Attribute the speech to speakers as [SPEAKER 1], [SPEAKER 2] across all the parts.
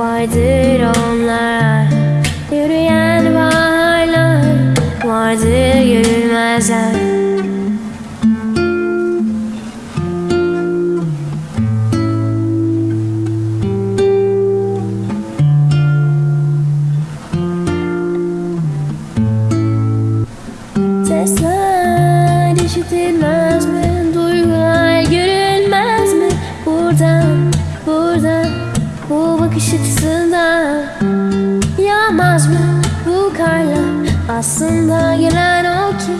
[SPEAKER 1] vardır onlar. Yürüyen baharlar vardır yürümezler Sesler işitilmez. Bu bakış açısına Yağmaz mı bu karlar Aslında gelen o ki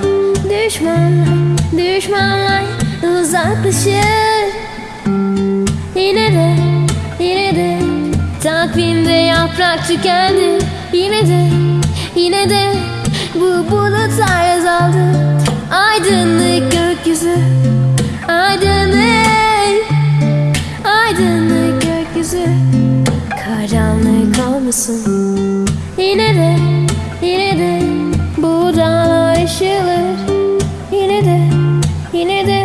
[SPEAKER 1] Düşmanlar, düşmanlar uzaklaşır Yine de, yine de Takvimde yaprak tükendi. Yine de, yine de Bu bulut azaldı. Aydınlık gökyüzü. mısın? Yine de, yine de bu dağlar aşılır Yine de, yine de